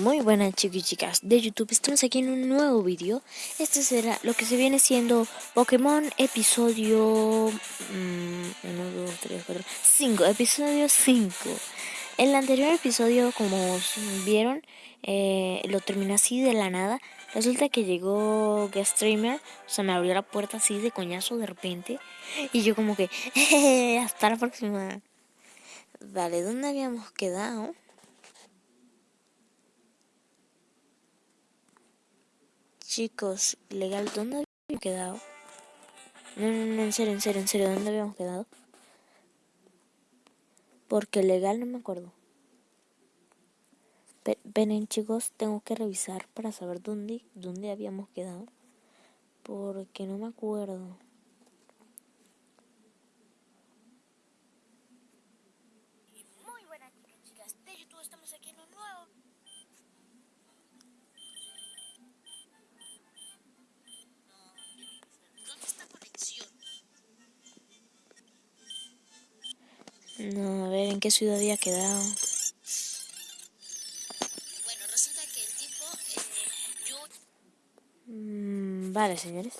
Muy buenas chicos y chicas de YouTube, estamos aquí en un nuevo vídeo Este será lo que se viene siendo Pokémon episodio 1, 2, 3, 4, 5 Episodio 5 En el anterior episodio, como vieron, eh, lo terminé así de la nada. Resulta que llegó Guest Streamer, o sea me abrió la puerta así de coñazo de repente Y yo como que, hasta la próxima Vale, ¿dónde habíamos quedado? Chicos, legal, ¿dónde habíamos quedado? No, no, no, en serio, en serio, en serio, ¿dónde habíamos quedado? Porque legal no me acuerdo. Ven, chicos, tengo que revisar para saber dónde, dónde habíamos quedado. Porque no me acuerdo. No, a ver, ¿en qué ciudad había quedado? Bueno, resulta que el tipo... Eh, yo... Mm, vale, señores.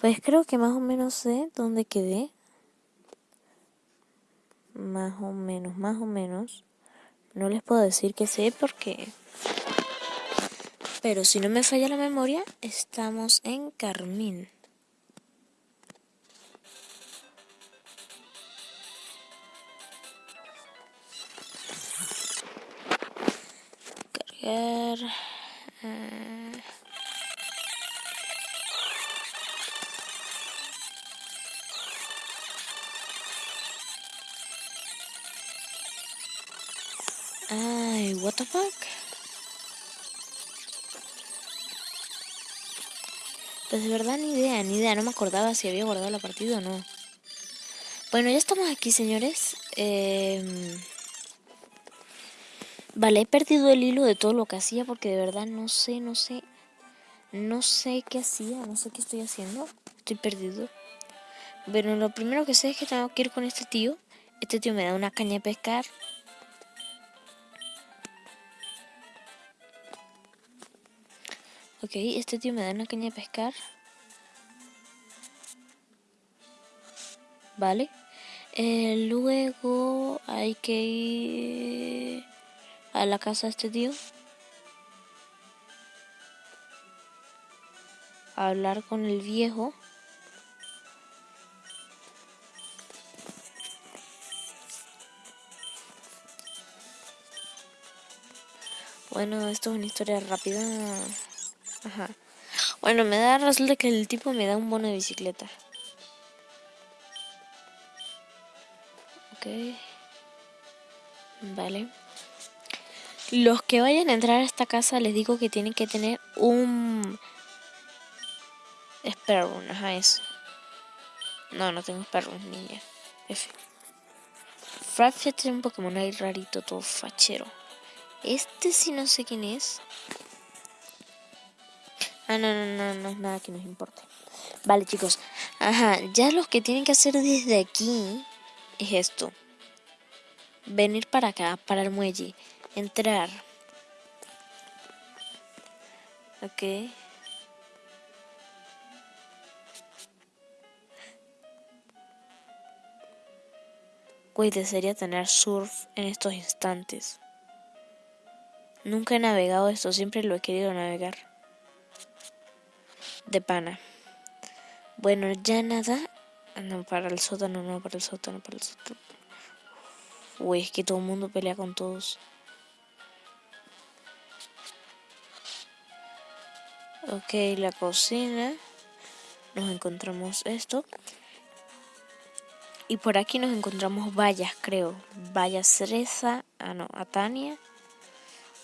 Pues creo que más o menos sé dónde quedé. Más o menos, más o menos. No les puedo decir que sé porque... Pero si no me falla la memoria, estamos en Carmín. Eh. Ay, what the fuck? Pues de verdad ni idea, ni idea, no me acordaba si había guardado la partida o no. Bueno, ya estamos aquí, señores. Eh... Vale, he perdido el hilo de todo lo que hacía porque de verdad no sé, no sé, no sé qué hacía, no sé qué estoy haciendo. Estoy perdido. Bueno, lo primero que sé es que tengo que ir con este tío. Este tío me da una caña de pescar. Ok, este tío me da una caña de pescar. Vale. Eh, luego hay que ir a la casa de este tío. Hablar con el viejo. Bueno, esto es una historia rápida. Ajá. Bueno, me da resulta que el tipo me da un bono de bicicleta. Ok. Vale. Los que vayan a entrar a esta casa les digo que tienen que tener un... Sparrow, ajá, eso. No, no tengo Sparrow, niña. F. Frapfia tiene un Pokémon ahí rarito, todo fachero. Este sí no sé quién es. Ah, no, no, no, no es nada que nos importe. Vale, chicos. Ajá, ya los que tienen que hacer desde aquí es esto. Venir para acá, para el muelle entrar. Ok. Güey, desearía tener surf en estos instantes. Nunca he navegado esto, siempre lo he querido navegar. De pana. Bueno, ya nada. No, para el sótano, no, para el sótano, para el sótano. Uy, es que todo el mundo pelea con todos. Ok, la cocina. Nos encontramos esto. Y por aquí nos encontramos vallas, creo. Valla cereza. Ah, no, Atania.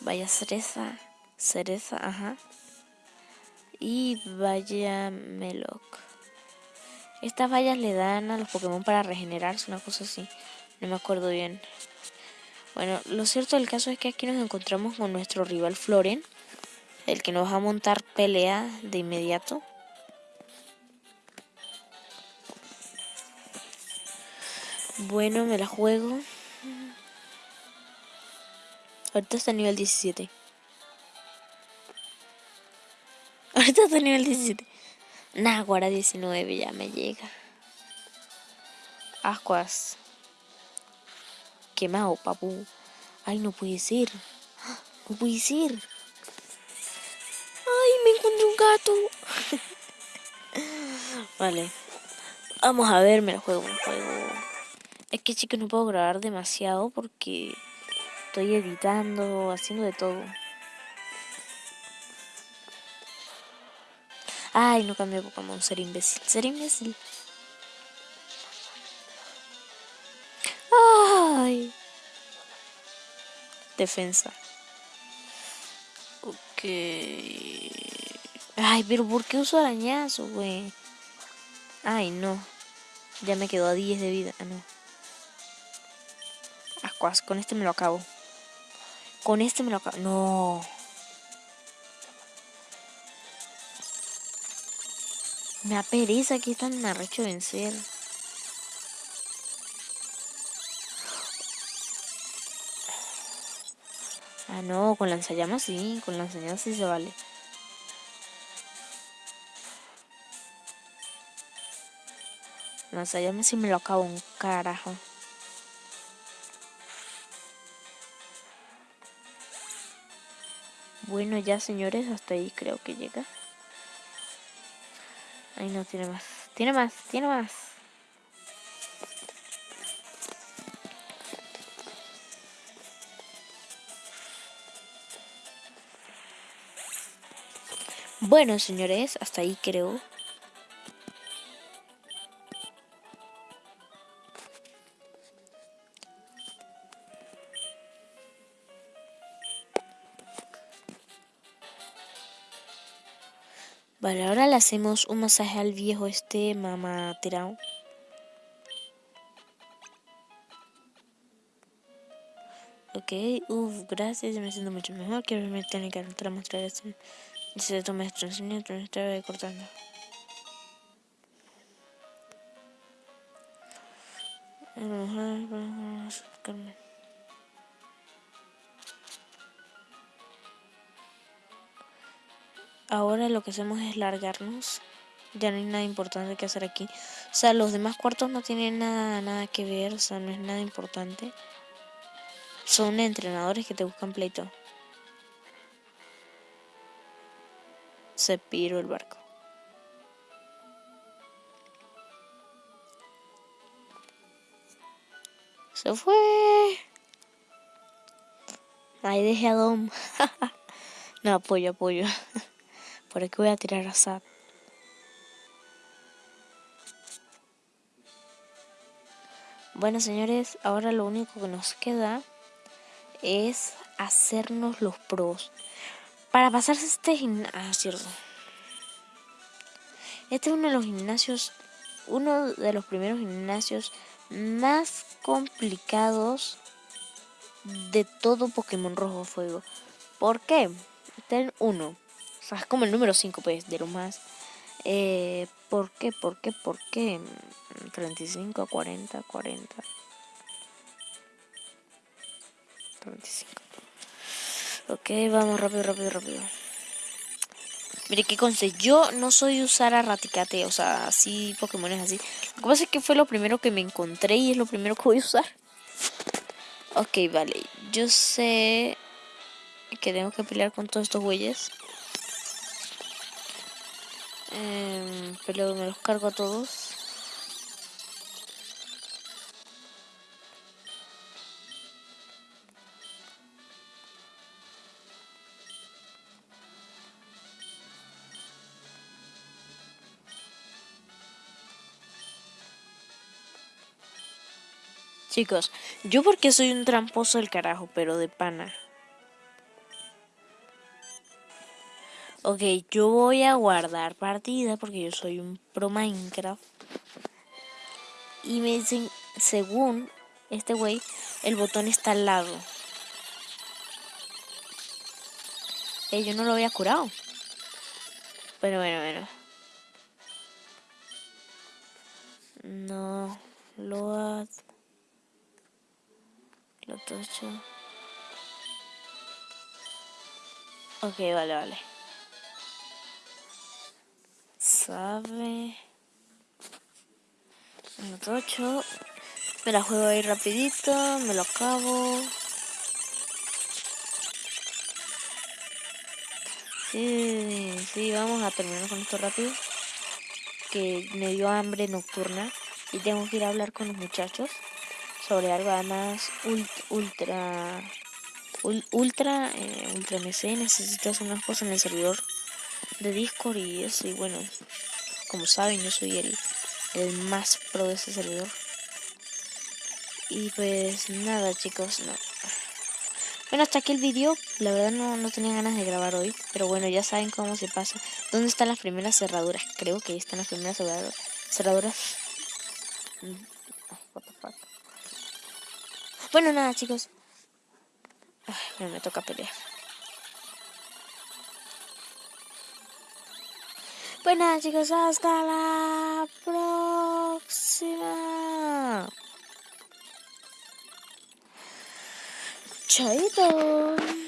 Valla cereza. Cereza, ajá. Y valla Meloc. Estas vallas le dan a los Pokémon para regenerarse, una cosa así. No me acuerdo bien. Bueno, lo cierto del caso es que aquí nos encontramos con nuestro rival Floren el que nos va a montar pelea de inmediato. Bueno, me la juego. Ahorita está nivel 17. Ahorita está nivel 17. Naguara 19 ya me llega. Ascuas. Quemado, papu. Ay, no puede ser. No puede ser. Encontré un gato. vale. Vamos a ver, me lo juego, me lo juego. Es que chicos no puedo grabar demasiado porque estoy editando, haciendo de todo. Ay, no cambié Pokémon, ser imbécil, ser imbécil. Ay. Defensa. Ok. Ay, pero ¿por qué uso arañazo, güey? Ay, no. Ya me quedó a 10 de vida. Ah, no. Ascuas, con este me lo acabo. Con este me lo acabo. No. Me da pereza que tan arrecho vencer. Ah, no, con lanzallamas sí, con lanzallamas sí se vale. Lanzallamas sí me lo acabo un carajo. Bueno, ya señores, hasta ahí creo que llega. Ahí no, tiene más. Tiene más, tiene más. Bueno, señores, hasta ahí creo. Ahora le hacemos un masaje al viejo este mamá tirado. Ok, uff, gracias, me siento mucho mejor. Quiero ver mi técnica para mostrar esto. Dice tu maestro, enseña tu maestro cortando. Ahora lo que hacemos es largarnos. Ya no hay nada importante que hacer aquí. O sea, los demás cuartos no tienen nada, nada que ver. O sea, no es nada importante. Son entrenadores que te buscan pleito. se piró el barco. Se fue. Ahí dejé a Dom. no, apoyo, apoyo. Por aquí voy a tirar a Sad. Bueno, señores, ahora lo único que nos queda es hacernos los pros. Para pasarse este gimnasio... Ah. Este es uno de los gimnasios, uno de los primeros gimnasios más complicados de todo Pokémon Rojo Fuego. ¿Por qué? Ten uno. O sea, es como el número 5, pues, de lo más. Eh, ¿Por qué? ¿Por qué? ¿Por qué? 35, 40, 40. 35. Ok, vamos rápido, rápido, rápido. Mire, qué conste, yo no soy usar a Raticate, o sea, así Pokémon es así. Lo que pasa es que fue lo primero que me encontré y es lo primero que voy a usar. Ok, vale, yo sé que tengo que pelear con todos estos güeyes. Eh, pero me los cargo a todos. Chicos, yo porque soy un tramposo del carajo, pero de pana. Ok, yo voy a guardar partida porque yo soy un pro Minecraft. Y me dicen, según este güey, el botón está al lado. Eh, yo no lo había curado. Pero bueno, bueno. No, lo lo tocho. Ok, vale, vale. Sabe. Minuto 8. Me la juego ahí rapidito, me lo acabo. Sí, sí, vamos a terminar con esto rápido. Que me dio hambre nocturna y tengo que ir a hablar con los muchachos sobre algo además ultra ultra eh, ultra MC necesito hacer unas cosas en el servidor de Discord y eso y bueno como saben yo soy el, el más pro de ese servidor y pues nada chicos no bueno, hasta aquí el vídeo. La verdad no, no tenía ganas de grabar hoy. Pero bueno, ya saben cómo se pasa. ¿Dónde están las primeras cerraduras? Creo que ahí están las primeras cerraduras. Mm, bueno, nada, chicos. Ay, me toca pelear. Pues nada, chicos, hasta la próxima. Chaito.